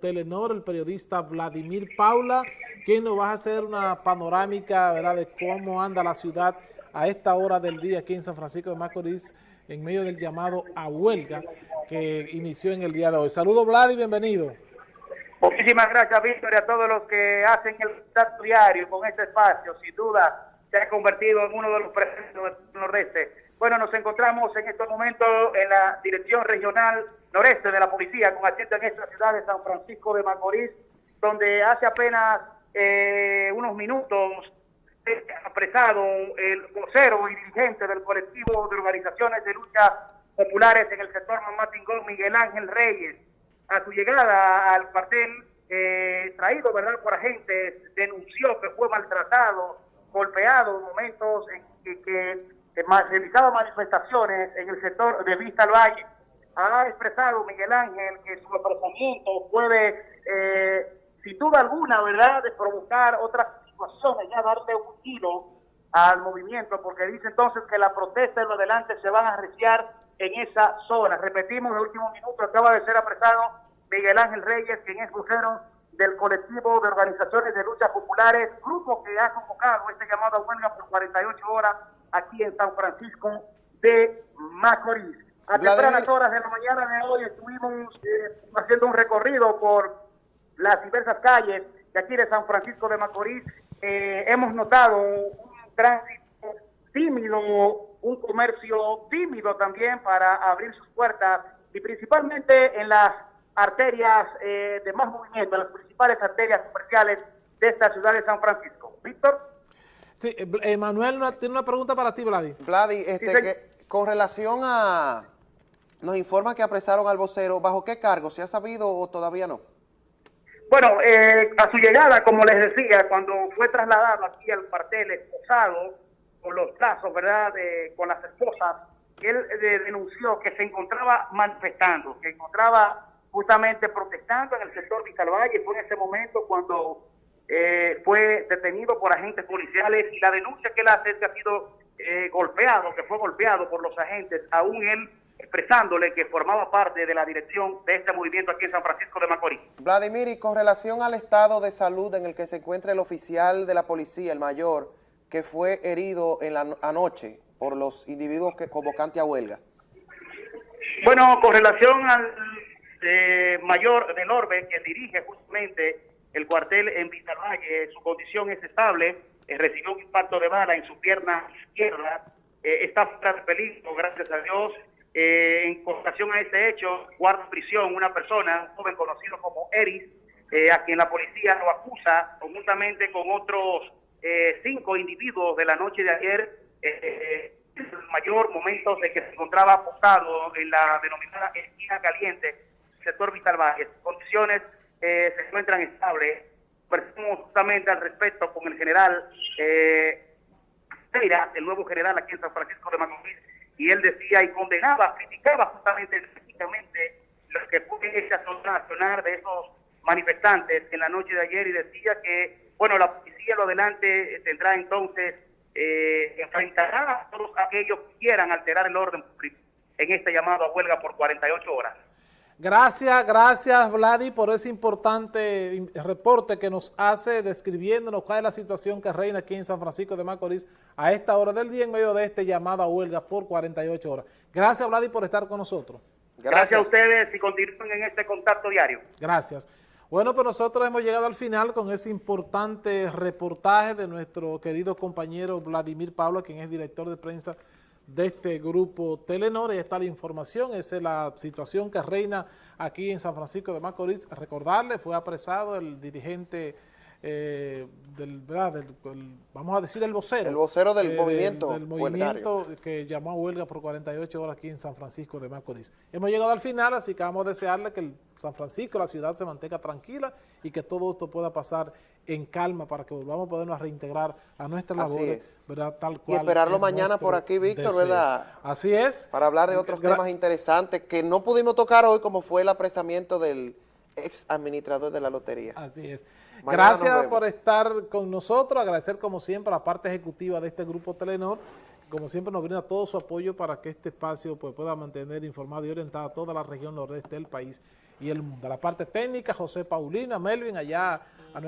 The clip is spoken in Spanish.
Telenor, el periodista Vladimir Paula, quien nos va a hacer una panorámica ¿verdad? de cómo anda la ciudad a esta hora del día aquí en San Francisco de Macorís, en medio del llamado a huelga que inició en el día de hoy. Saludos Vlad y bienvenido. Muchísimas gracias Víctor y a todos los que hacen el contacto diario con este espacio. Sin duda se ha convertido en uno de los presentes del nordeste bueno, nos encontramos en estos momentos en la Dirección Regional Noreste de la Policía, con asiento en esta ciudad de San Francisco de Macorís, donde hace apenas eh, unos minutos ha apresado el vocero y dirigente del colectivo de organizaciones de lucha populares en el sector Mamatingón, Miguel Ángel Reyes. A su llegada al cuartel, eh, traído ¿verdad? por agentes, denunció que fue maltratado, golpeado en momentos en que realizado manifestaciones en el sector de Vista al Valle. Ha expresado Miguel Ángel que su apresamiento puede, eh, sin duda alguna, ¿verdad?, de provocar otras situaciones, ya darle un giro al movimiento, porque dice entonces que la protesta en lo adelante se van a arreciar en esa zona. Repetimos, el último minuto acaba de ser apresado Miguel Ángel Reyes, quien es vocero del colectivo de organizaciones de luchas populares, grupo que ha convocado este llamado a huelga por 48 horas aquí en San Francisco de Macorís. A tempranas horas de la mañana de hoy estuvimos eh, haciendo un recorrido por las diversas calles de aquí de San Francisco de Macorís. Eh, hemos notado un tránsito tímido, un comercio tímido también para abrir sus puertas y principalmente en las arterias eh, de más movimiento, las principales arterias comerciales de esta ciudad de San Francisco. Víctor. Sí, Manuel tiene una pregunta para ti, Vladi. Vladi, este, con relación a... Nos informa que apresaron al vocero. ¿Bajo qué cargo? ¿Se ha sabido o todavía no? Bueno, eh, a su llegada, como les decía, cuando fue trasladado aquí al cuartel esposado, con los brazos, ¿verdad?, con las esposas, él eh, denunció que se encontraba manifestando, que encontraba justamente protestando en el sector Vicalvalle. Fue en ese momento cuando eh, fue detenido por agentes policiales y la denuncia que él hace es que ha sido eh, golpeado, que fue golpeado por los agentes, aún él expresándole que formaba parte de la dirección de este movimiento aquí en San Francisco de Macorís. Vladimir, y con relación al estado de salud en el que se encuentra el oficial de la policía, el mayor, que fue herido en la anoche por los individuos que convocantes a huelga. Bueno, con relación al eh, mayor de Norbe, que dirige justamente el cuartel en Valle, su condición es estable, eh, recibió un impacto de bala en su pierna izquierda, eh, está fuera de peligro, gracias a Dios. Eh, en relación a este hecho, guarda prisión una persona, un joven conocido como Eris, a quien la policía lo acusa conjuntamente con otros cinco individuos de la noche de ayer, el mayor momento de que se encontraba apostado en la denominada esquina caliente, sector Vital Valle. Condiciones eh, se encuentran estables. Conversamos justamente al respecto con el general eh, el nuevo general aquí en San Francisco de Macorís, y él decía y condenaba, criticaba justamente específicamente lo que fue esa zona nacional de esos manifestantes en la noche de ayer y decía que, bueno, la policía lo adelante tendrá entonces, eh, enfrentará a todos aquellos que quieran alterar el orden público en este llamado a huelga por 48 horas. Gracias, gracias Vladi por ese importante reporte que nos hace describiéndonos cuál es la situación que reina aquí en San Francisco de Macorís a esta hora del día en medio de este llamado a huelga por 48 horas. Gracias Vladi por estar con nosotros. Gracias, a ustedes y continúen en este contacto diario. Gracias. Bueno, pues nosotros hemos llegado al final con ese importante reportaje de nuestro querido compañero Vladimir Pablo, quien es director de prensa de este grupo Telenor. Y está la información, esa es la situación que reina aquí en San Francisco de Macorís. Recordarle, fue apresado el dirigente eh, del, vamos a decir el vocero. El vocero del eh, movimiento. Del, movimiento que llamó a huelga por 48 horas aquí en San Francisco de Macorís. Hemos llegado al final, así que vamos a desearle que el San Francisco, la ciudad se mantenga tranquila y que todo esto pueda pasar en calma para que volvamos a podernos reintegrar a nuestras labores, ¿verdad? Tal cual. Y esperarlo mañana por aquí, Víctor, ¿verdad? Así es. Para hablar de otros temas interesantes que no pudimos tocar hoy, como fue el apresamiento del ex administrador de la lotería. Así es. Gracias por estar con nosotros, agradecer como siempre a la parte ejecutiva de este grupo Telenor, como siempre nos brinda todo su apoyo para que este espacio pues, pueda mantener informado y orientado a toda la región nordeste del país y el mundo. La parte técnica, José Paulina, Melvin, allá